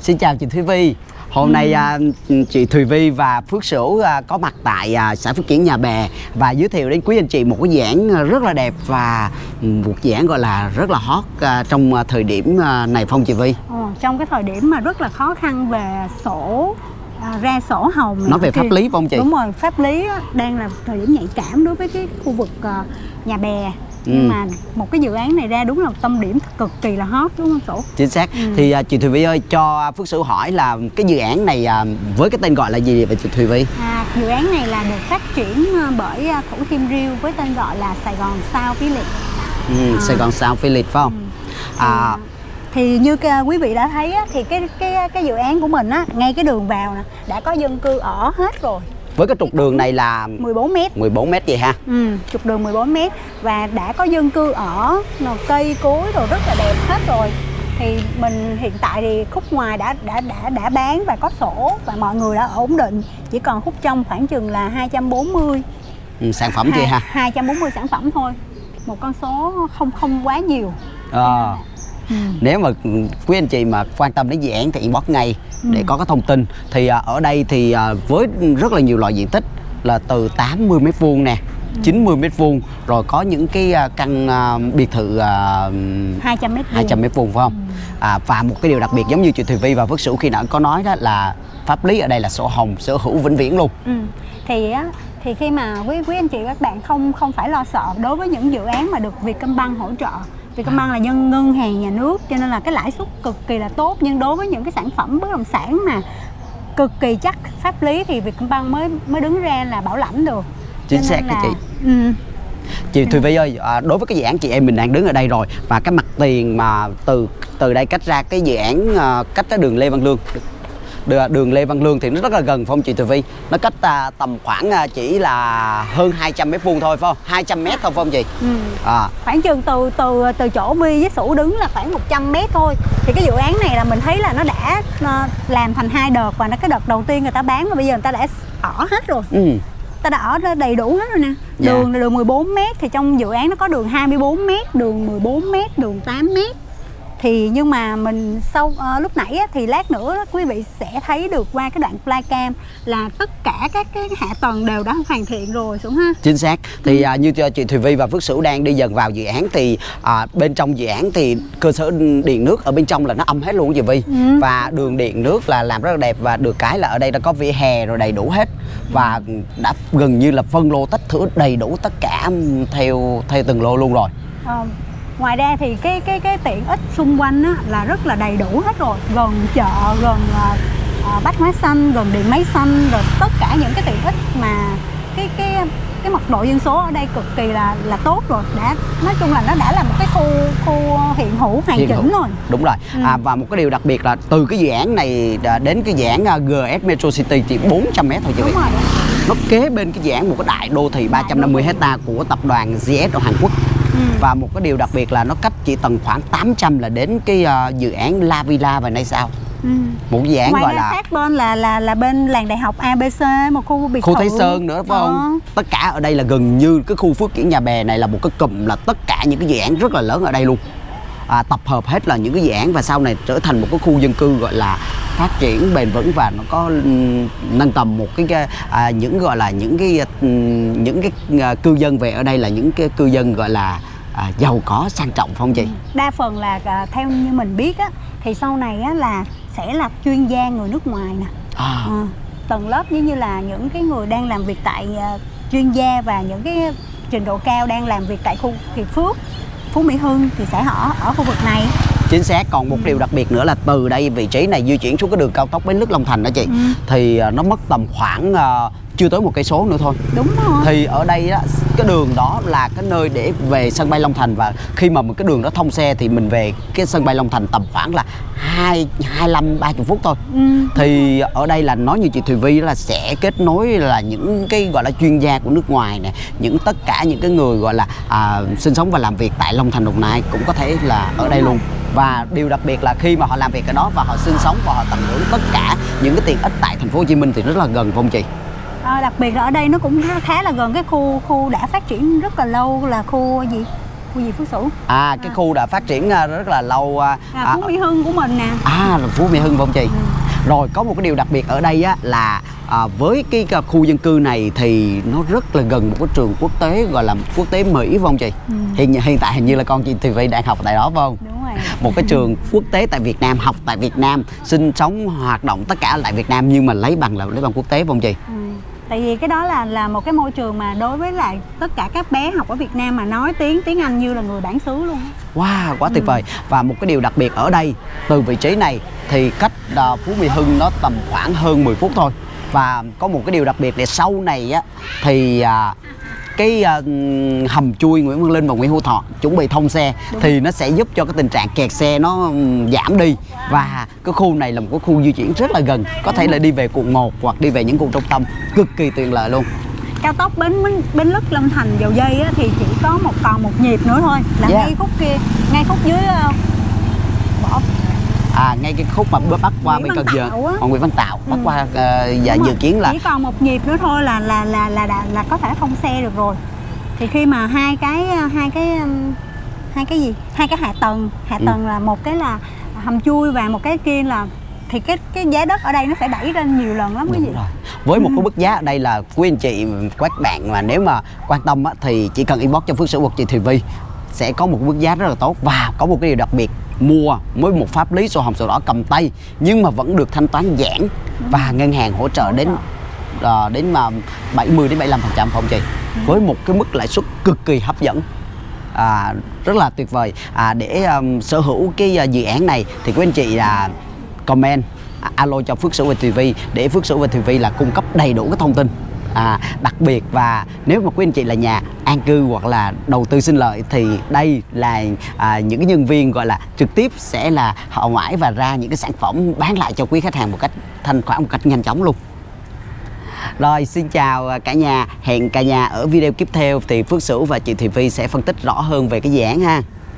Xin chào chị Thúy Vi Hôm nay à, chị Thùy Vi và Phước Sửu à, có mặt tại à, xã Phước Kiển Nhà Bè và giới thiệu đến quý anh chị một cái à, rất là đẹp và ừ, một dự án gọi là rất là hot à, trong thời điểm à, này Phong chị Vi. Ờ, trong cái thời điểm mà rất là khó khăn về sổ à, ra sổ hồng. Nói về thì- pháp lý phải không chị? đúng rồi pháp lý đang là thời điểm nhạy cảm đối với cái khu vực à, nhà bè nhưng Ừ. mà một cái dự án này ra đúng là tâm điểm cực kỳ là hot đúng không sổ Chính xác. Ừ. Thì à, chị Thùy Vi ơi cho Phước Sửu hỏi là cái dự án này à, với cái tên gọi là gì vậy chị Thùy Vi? à, dự án này là được phát triển à, bởi à, Thủ Thiêm Riêu với tên gọi là Sài Gòn Sao Village Ừ, À. Sài Gòn Sao Philip phải không? À, thì như quý vị đã thấy á, thì cái cái cái dự án của mình á ngay cái đường vào nè đã có dân cư ở hết rồi với cái trục đường này là 14 mét 14 mét vậy ha? Ừ, trục đường 14 m và đã có dân cư ở, cây cối rồi rất là đẹp hết rồi. Thì mình hiện tại thì khúc ngoài đã đã đã đã bán và có sổ và mọi người đã ổn định. Chỉ còn khúc trong khoảng chừng là 240 Ừ, sản phẩm chị ha? 240 sản phẩm thôi. Một con số không không quá nhiều. Ờ. Ừ. nếu mà quý anh chị mà quan tâm đến dự án thì inbox ngay để có cái thông tin thì à, ở đây thì à, với rất là nhiều loại diện tích là từ 80 mét vuông nè 90 mét vuông rồi có những cái à, căn biệt thự à, 200 mét vuông. 200 mét vuông phải không à, và một cái điều đặc biệt giống như chị Thùy Vi và Phước Sửu khi nãy có nói đó là pháp lý ở đây là sổ hồng sở hữu vĩnh viễn luôn Ừ. Thì á thì khi mà quý quý anh chị các bạn không không phải lo sợ đối với những dự án mà được Vietcombank hỗ trợ. Vietcombank là dân ngân hàng nhà nước cho nên là cái lãi suất cực kỳ là tốt nhưng đối với những cái sản phẩm bất động sản mà cực kỳ chắc pháp lý thì Vietcombank mới mới đứng ra là bảo lãnh được. Chính xác là- chị. Ừ. Chị Thùy Vi ơi, à, đối với cái dự án chị em mình đang đứng ở đây rồi và cái mặt tiền mà từ từ đây cách ra cái dự án à, cách cái đường Lê Văn Lương đường, Lê Văn Lương thì nó rất là gần phải không chị Thùy Vi? Nó cách à, tầm khoảng à, chỉ là hơn 200 mét vuông thôi phải không? 200 mét thôi phải không chị? Ừ. À, khoảng chừng từ từ từ chỗ Vi với Sủ đứng là khoảng 100 mét thôi thì cái dự án này là mình thấy là nó đã ờ, làm thành hai đợt và nó cái đợt đầu tiên người ta bán và bây giờ người ta đã ở hết rồi ừ, ta đã ở đầy đủ hết rồi nè Dạ. đường là đường 14 m thì trong dự án nó có đường 24 m đường 14 m đường 8 m thì nhưng mà mình sau ờ, lúc nãy á, thì lát nữa quý vị sẽ thấy được qua cái đoạn flycam là tất cả các cái hạ tầng đều đã hoàn thiện rồi xuống ha chính xác. Thì à, như cho chị Thùy Vi và Phước Sửu đang đi dần vào dự án thì à, bên trong dự án thì cơ sở điện nước ở bên trong là nó âm hết luôn chị Vi. Ừ. Và đường điện nước là làm rất là đẹp và được cái là ở đây đã có vỉa hè rồi đầy đủ hết và đã gần như là phân lô tách thửa đầy đủ tất cả theo theo từng lô luôn rồi. Ờ, ngoài ra thì cái cái cái tiện ích xung quanh á, là rất là đầy đủ hết rồi gần chợ gần uh, bách hóa xanh gần điện máy xanh rồi tất cả những cái tiện ích mà cái cái cái mật độ dân số ở đây cực kỳ là là tốt rồi đã nói chung là nó đã là một cái khu khu hiện hữu hoàn Hiện chỉnh hữu. rồi Đúng rồi. Ừ. À, và một cái điều đặc biệt là từ cái dự án này à, đến cái dự án à, GS Metro City chỉ 400 mét thôi chị đúng rồi Nó kế bên cái dự án một cái đại đô thị 350 hecta của tập đoàn GS ở Hàn Quốc. Ừ. Và một cái điều đặc biệt là nó cách chỉ tầm khoảng 800 là đến cái à, dự án La Villa và nay sao. Ừ. Một dự án ngoài gọi là sát bên là là là bên làng đại học ABC một khu biệt khu Thái Sơn nữa phải không? Tất cả ở đây là gần như cái khu Phước Kiển Nhà Bè này là một cái cụm là tất cả những cái dự án rất là lớn ở đây luôn. À, tập hợp hết là những cái dự án và sau này trở thành một cái khu dân cư gọi là phát triển bền vững và nó có ừm, nâng tầm một cái, cái à, những gọi là những cái ừm, những cái à, cư dân về ở đây là những cái cư dân gọi là à, giàu có sang trọng phải không chị? đa phần là à, theo như mình biết á thì sau này á là sẽ là chuyên gia người nước ngoài nè À, Ờ, tầng lớp giống như là những cái người đang làm việc tại à, chuyên gia và những cái trình độ cao đang làm việc tại khu Hiệp Phước Phú Mỹ Hưng thì sẽ ở ở khu vực này chính xác còn một điều đặc biệt nữa là từ đây vị trí này di chuyển xuống cái đường cao tốc bến lức Long Thành đó chị Ừ. thì à, nó mất tầm khoảng à, chưa tới một cây số nữa thôi. Đúng rồi. Thì ở đây á, cái đường đó là cái nơi để về sân bay Long Thành và khi mà một cái đường đó thông xe thì mình về cái sân bay Long Thành tầm khoảng là hai hai mươi ba phút thôi. Ừ. thì ở đây là nói như chị Thùy Vi là sẽ kết nối là những cái gọi là chuyên gia của nước ngoài nè những tất cả những cái người gọi là à, sinh sống và làm việc tại Long Thành Đồng Nai cũng có thể là ở đây luôn. Và điều đặc biệt là khi mà họ làm việc ở đó và họ sinh sống và họ tận hưởng tất cả những cái tiện ích tại thành phố Hồ Chí Minh thì rất là gần không chị? À, đặc biệt là ở đây nó cũng khá- là gần cái khu khu đã phát triển rất là lâu là khu gì khu gì Phước Sửu à cái À. khu đã phát triển à, rất là lâu à, là à, Phú Mỹ Hưng của mình nè à là Phú Mỹ Hưng không chị Ừ. rồi có một cái điều đặc biệt ở đây á là à, với cái, khu dân cư này thì nó rất là gần một cái trường quốc tế gọi là quốc tế Mỹ phải không chị Ừ. hiện hiện tại hình như là con chị Thùy Vy đang học tại đó phải không đúng rồi một cái trường quốc tế tại Việt Nam học tại Việt Nam sinh sống hoạt động tất cả tại Việt Nam nhưng mà lấy bằng là lấy bằng quốc tế phải không chị Ừ. Tại vì cái đó là là một cái môi trường mà đối với lại tất cả các bé học ở Việt Nam mà nói tiếng tiếng Anh như là người bản xứ luôn. Wow, quá tuyệt Ừ. vời Và một cái điều đặc biệt ở đây Từ vị trí này thì cách à, Phú Mỹ Hưng nó tầm khoảng hơn 10 phút thôi Và có một cái điều đặc biệt là sau này á Thì à, cái à, hầm chui Nguyễn Văn Linh và Nguyễn Hữu Thọ chuẩn bị thông xe thì nó sẽ giúp cho cái tình trạng kẹt xe nó giảm đi. Và cái khu này là một cái khu di chuyển rất là gần có thể là đi về quận 1 hoặc đi về những khu trung tâm cực kỳ tiện lợi luôn. Cao tốc Bến Bến, Bến Lức Long Thành dầu dây á, thì chỉ có một còn một nhịp nữa thôi là Yeah. ngay khúc kia ngay khúc dưới ờ, à ngay cái khúc mà bắt qua Nguyễn bên Cần Giờ á. Nguyễn Văn Tạo bắt Ừ. qua và Đúng dự rồi. kiến là chỉ còn một nhịp nữa thôi là là là là là, là có thể thông xe được rồi. Thì khi mà hai cái ờ, hai cái hai cái gì? Hai cái hạ tầng, hạ Ừ. tầng là một cái là hầm chui và một cái kia là thì cái cái giá đất ở đây nó sẽ đẩy lên nhiều lần lắm cái gì Đúng rồi. Với một cái mức giá ở đây là quý anh chị các bạn mà nếu mà quan tâm á, thì chỉ cần inbox cho Phước Sửu hoặc chị Thùy Vi sẽ có một mức giá rất là tốt và có một cái điều đặc biệt mua với một pháp lý sổ hồng sổ đỏ cầm tay nhưng mà vẫn được thanh toán giãn và ngân hàng hỗ trợ đến ờ, đến mà 70 đến 75 phần trăm không chị? Với một cái mức lãi suất cực kỳ hấp dẫn. À, rất là tuyệt vời. À, để um, sở hữu cái uh, dự án này thì quý anh chị là comment à, alo cho Phước Sửu và Vi để Phước Sửu và Vi là cung cấp đầy đủ cái thông tin à, đặc biệt và nếu mà quý anh chị là nhà an cư hoặc là đầu tư sinh lợi thì đây là à, những cái nhân viên gọi là trực tiếp sẽ là họ ngoại và ra những cái sản phẩm bán lại cho quý khách hàng một cách thanh khoản một cách nhanh chóng luôn. Rồi xin chào cả nhà Hẹn cả nhà ở video tiếp theo Thì Phước Sửu và chị Thùy Vi sẽ phân tích rõ hơn về cái dự án ha.